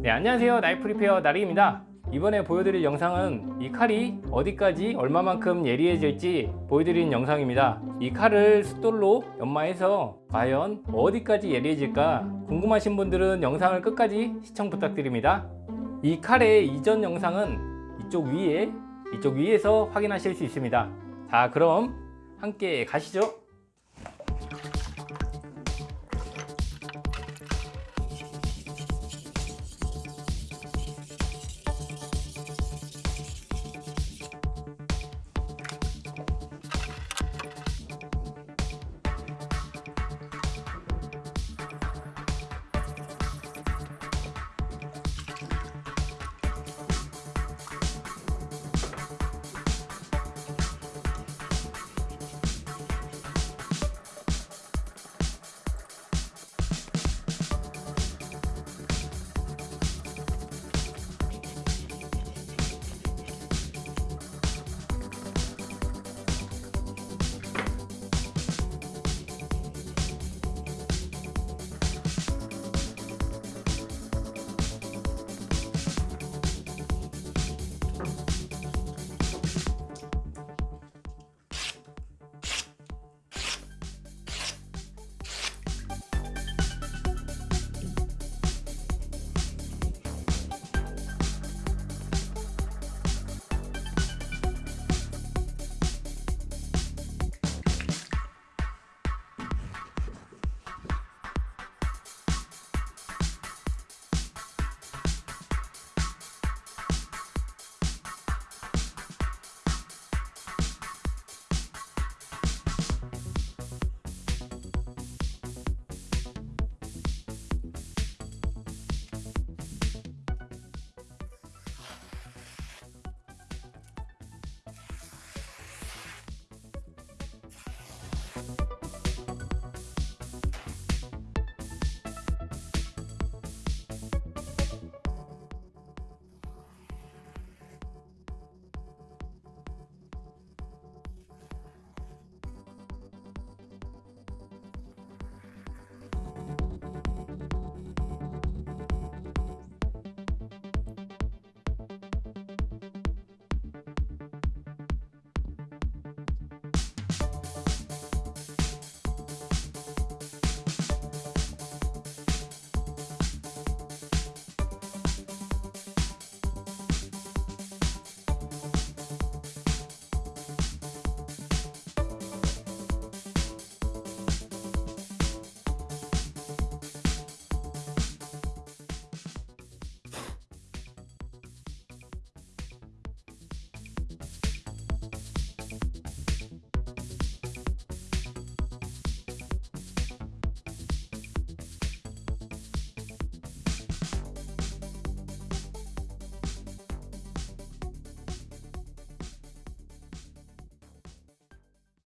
네 안녕하세요. 나이프 리페어 나리입니다. 이번에 보여드릴 영상은 이 칼이 어디까지 얼마만큼 예리해질지 보여드리는 영상입니다. 이 칼을 숫돌로 연마해서 과연 어디까지 예리해질까 궁금하신 분들은 영상을 끝까지 시청 부탁드립니다. 이 칼의 이전 영상은 이쪽 위에 이쪽 위에서 확인하실 수 있습니다. 자 그럼 함께 가시죠.